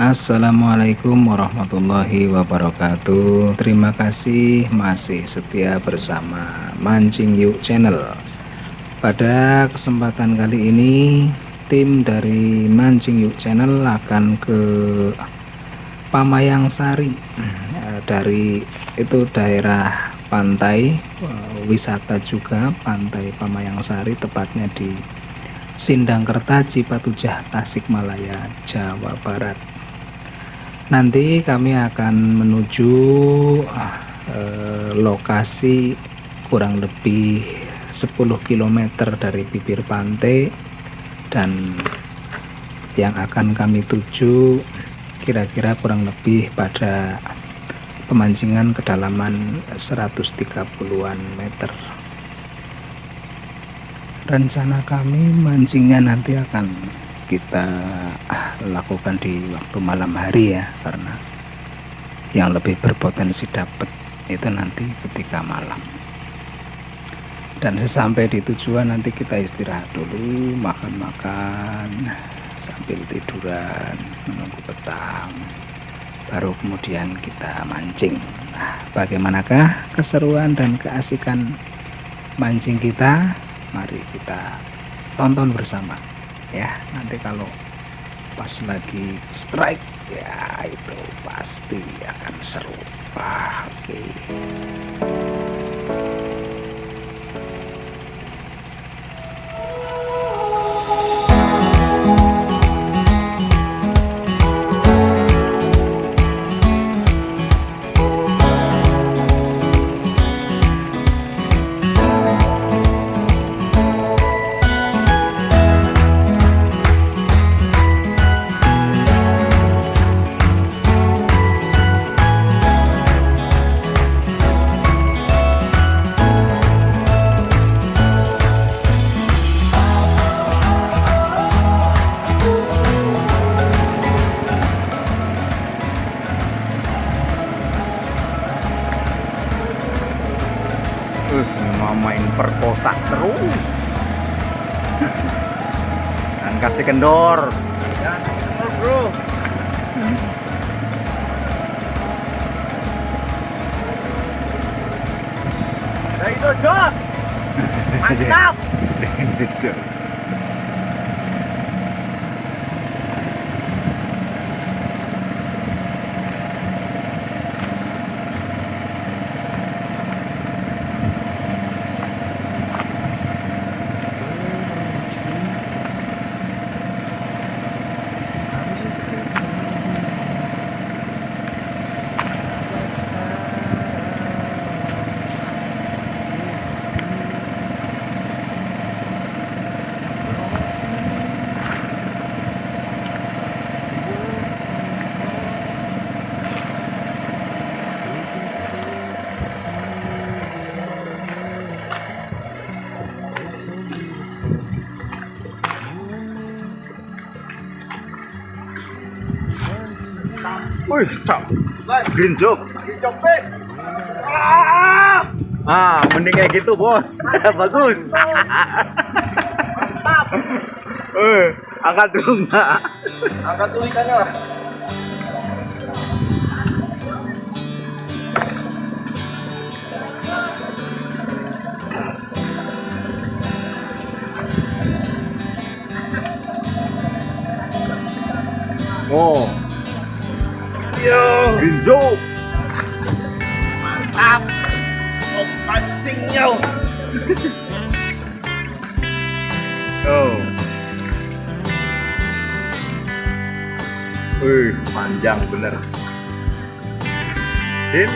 Assalamualaikum warahmatullahi wabarakatuh. Terima kasih masih setia bersama Mancing Yuk Channel. Pada kesempatan kali ini Tim dari Mancing Yuk Channel akan ke Pamayang Sari. Dari itu daerah pantai eh, Wisata juga Pantai Pamayang Sari Tepatnya di Sindangkerta Cipatujah Tasikmalaya Jawa Barat nanti kami akan menuju eh, lokasi kurang lebih 10 km dari bibir pantai. Dan yang akan kami tuju kira-kira kurang lebih pada pemancingan kedalaman 130-an meter. Rencana kami mancingnya nanti akan kita lakukan di waktu malam hari ya karena yang lebih berpotensi dapat itu nanti ketika malam. Dan sesampai di tujuan nanti kita istirahat dulu makan-makan sambil tiduran menunggu petang baru kemudian kita mancing. Nah bagaimanakah keseruan dan keasikan mancing kita? Mari kita tonton bersama ya nanti kalau pas lagi strike ya itu pasti akan seru ah, oke okay. Perkosa terus. Dan kasih kendor. Ya kendor bro. Ya itu jos. Mantap Wih, cok. Green job. Ah, mending kayak gitu, Bos. Bagus. Mantap. Eh, angkat dulu, Mbak. Angkat dulu ikannya lah. Oh, Yo. Ginjo. Mantap. Yo. oh. Wih, panjang bener. Din,